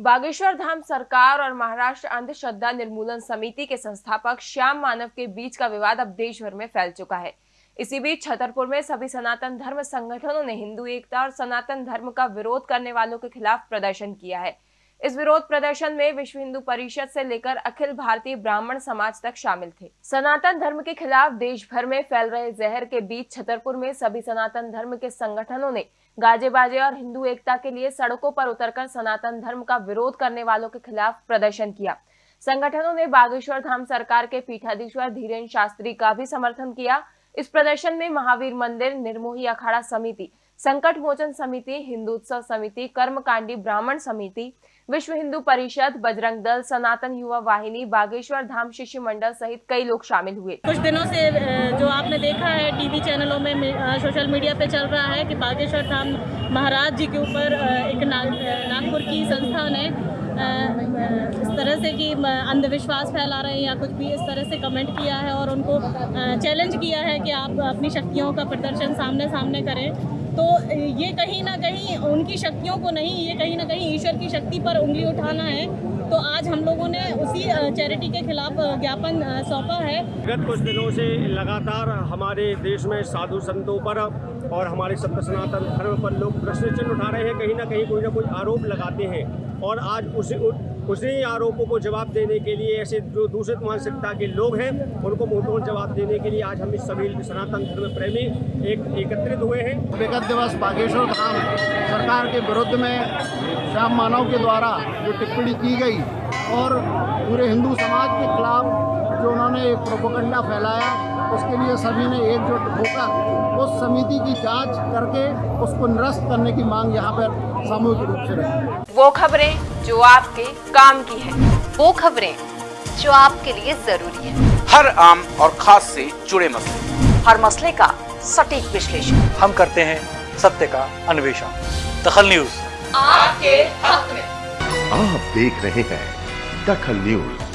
बागेश्वर धाम सरकार और महाराष्ट्र अंधश्रद्धा निर्मूलन समिति के संस्थापक श्याम मानव के बीच का विवाद अब देश भर में फैल चुका है। इसी बीच छतरपुर में सभी सनातन धर्म संगठनों ने हिंदू एकता और सनातन धर्म का विरोध करने वालों के खिलाफ प्रदर्शन किया है। इस विरोध प्रदर्शन में विश्व हिंदू परिषद से लेकर अखिल भारतीय ब्राह्मण समाज तक शामिल थे। सनातन धर्म के खिलाफ देश भर में फैल रहे जहर के बीच छतरपुर में सभी सनातन धर्म के संगठनों ने गाजे बाजे और हिंदू एकता के लिए सड़कों पर उतरकर सनातन धर्म का विरोध करने वालों के खिलाफ प्रदर्शन किया। संगठनों ने बागेश्वर धाम सरकार के पीठाधीश्वर धीरेन्द्र शास्त्री का भी समर्थन किया। इस प्रदर्शन में महावीर मंदिर, निर्मोही अखाड़ा समिति, संकट मोचन समिति, हिंदुत्सव समिति, कर्मकांडी ब्राह्मण समिति, विश्व हिंदू परिषद, बजरंग दल, सनातन युवा वाहिनी, बागेश्वर धाम शिष्य मंडल सहित कई लोग शामिल हुए। कुछ दिनों से जो आपने देखा है, टीवी चैनलों में सोशल मीडिया पे चल रहा है कि बागेश्वर धाम महाराज जी के ऊपर एक नागपुर की संस्था ने इस तरह से कि अंधविश्वास फैला रहे हैं या कुछ भी इस तरह से कमेंट किया है और उनको चैलेंज किया है कि आप अपनी शक्तियों का प्रदर्शन सामने सामने करें। तो ये कहीं ना कहीं उनकी शक्तियों को नहीं, ये कहीं ना कहीं ईश्वर की शक्ति पर उंगली उठाना है। तो आज हम लोगों ने उसी चैरिटी के खिलाफ ज्ञापन सौंपा है। गत कुछ दिनों से लगातार हमारे देश में साधु संतों पर और हमारे सत्य सनातन धर्म पर लोग प्रश्न चिन्ह उठा रहे हैं। कहीं ना कहीं कोई ना कोई आरोप लगाते हैं। और आज उसी उसी आरोपों को जवाब देने के लिए ऐसे जो दूषित मानसिकता के लोग हैं, उनको मुंहतोड़ जवाब देने के लिए आज हम इस सभी सनातन धर्म प्रेमी एक, एकत्रित हुए हैं। विगत दिवस बागेश्वर धाम सरकार के विरुद्ध में श्याम मानव के द्वारा जो टिप्पणी की गई और पूरे हिंदू समाज के खिलाफ जो उन्होंने एक प्रोपोगंडा फैलाया उसके लिए सभी ने एकजुट होकर उस समिति की जाँच करके उसको निरस्त करने की मांग यहाँ पर सामूहिक रूप से रही वो खबरें जो आपके काम की है वो खबरें जो आपके लिए ज़रूरी है। हर आम और खास से जुड़े मसले। हर मसले का सटीक विश्लेषण। हम करते हैं सत्य का अन्वेषण। दखल न्यूज़। आपके हक में। आप देख रहे हैं दखल न्यूज़।